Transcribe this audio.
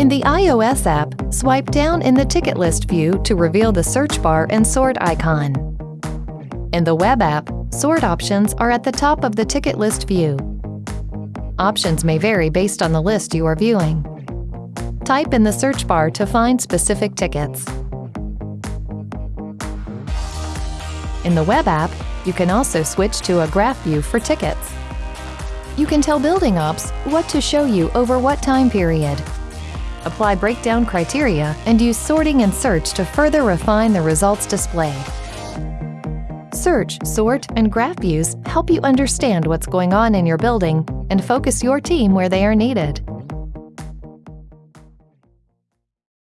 In the iOS app, swipe down in the ticket list view to reveal the search bar and sort icon. In the web app, sort options are at the top of the ticket list view. Options may vary based on the list you are viewing. Type in the search bar to find specific tickets. In the web app, you can also switch to a graph view for tickets. You can tell building ops what to show you over what time period. Apply breakdown criteria and use sorting and search to further refine the results displayed. Search, sort, and graph views help you understand what's going on in your building and focus your team where they are needed.